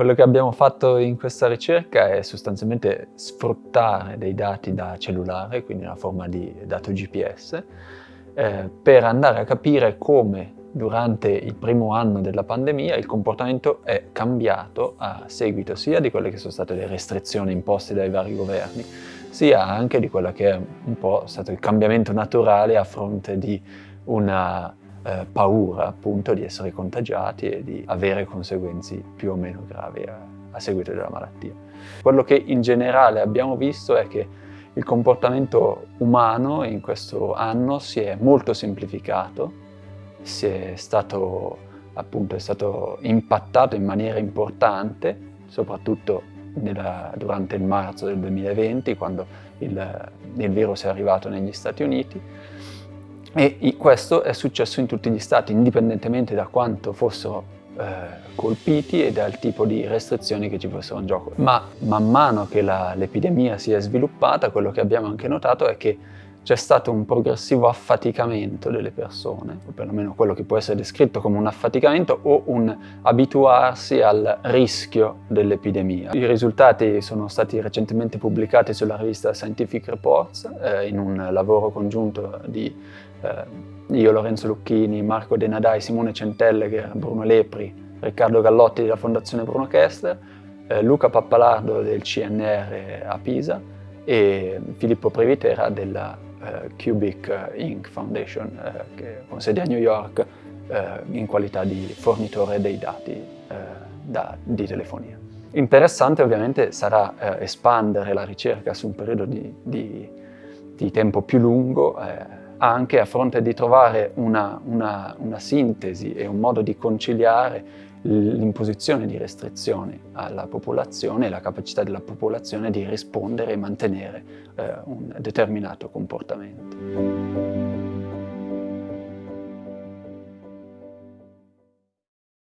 Quello che abbiamo fatto in questa ricerca è sostanzialmente sfruttare dei dati da cellulare, quindi nella forma di dato GPS, eh, per andare a capire come durante il primo anno della pandemia il comportamento è cambiato a seguito sia di quelle che sono state le restrizioni imposte dai vari governi, sia anche di quello che è un po' stato il cambiamento naturale a fronte di una eh, paura appunto di essere contagiati e di avere conseguenze più o meno gravi a, a seguito della malattia. Quello che in generale abbiamo visto è che il comportamento umano in questo anno si è molto semplificato, si è stato, appunto, è stato impattato in maniera importante, soprattutto nella, durante il marzo del 2020, quando il, il virus è arrivato negli Stati Uniti, e questo è successo in tutti gli stati, indipendentemente da quanto fossero eh, colpiti e dal tipo di restrizioni che ci fossero in gioco. Ma man mano che l'epidemia si è sviluppata, quello che abbiamo anche notato è che c'è stato un progressivo affaticamento delle persone, o perlomeno quello che può essere descritto come un affaticamento o un abituarsi al rischio dell'epidemia. I risultati sono stati recentemente pubblicati sulla rivista Scientific Reports eh, in un lavoro congiunto di eh, io, Lorenzo Lucchini, Marco Denadai, Simone Centellegher, Bruno Lepri, Riccardo Gallotti della Fondazione Bruno Kessler, eh, Luca Pappalardo del CNR a Pisa e Filippo Previtera della Cubic Inc. Foundation, eh, che con sede a New York, eh, in qualità di fornitore dei dati da, di telefonia. Interessante ovviamente sarà espandere la ricerca su un periodo di, di, di tempo più lungo, anche a fronte di trovare una, una, una sintesi e un modo di conciliare l'imposizione di restrizioni alla popolazione e la capacità della popolazione di rispondere e mantenere eh, un determinato comportamento.